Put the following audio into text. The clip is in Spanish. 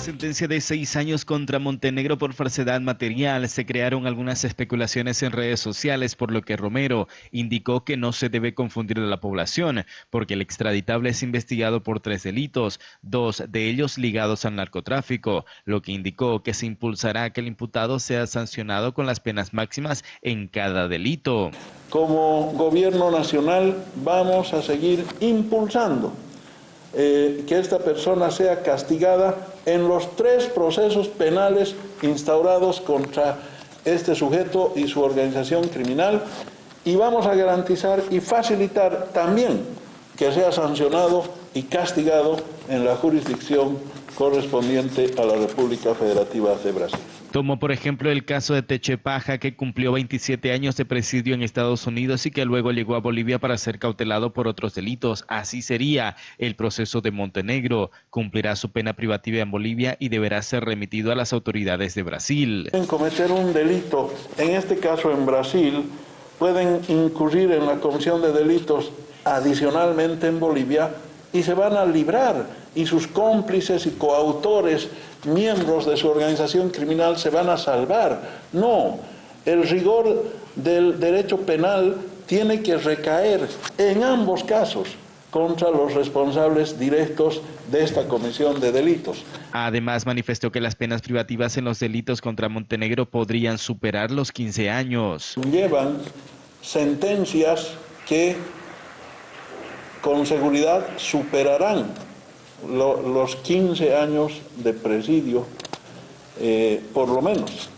sentencia de seis años contra Montenegro por falsedad material, se crearon algunas especulaciones en redes sociales, por lo que Romero indicó que no se debe confundir a la población, porque el extraditable es investigado por tres delitos, dos de ellos ligados al narcotráfico, lo que indicó que se impulsará que el imputado sea sancionado con las penas máximas en cada delito. Como gobierno nacional vamos a seguir impulsando eh, que esta persona sea castigada en los tres procesos penales instaurados contra este sujeto y su organización criminal. Y vamos a garantizar y facilitar también que sea sancionado y castigado en la jurisdicción correspondiente a la República Federativa de Brasil. Tomó por ejemplo el caso de Techepaja, que cumplió 27 años de presidio en Estados Unidos y que luego llegó a Bolivia para ser cautelado por otros delitos. Así sería el proceso de Montenegro. Cumplirá su pena privativa en Bolivia y deberá ser remitido a las autoridades de Brasil. En cometer un delito, en este caso en Brasil, pueden incurrir en la comisión de delitos adicionalmente en Bolivia y se van a librar y sus cómplices y coautores, miembros de su organización criminal, se van a salvar. No, el rigor del derecho penal tiene que recaer en ambos casos contra los responsables directos de esta comisión de delitos. Además, manifestó que las penas privativas en los delitos contra Montenegro podrían superar los 15 años. Llevan sentencias que con seguridad superarán los 15 años de presidio, eh, por lo menos.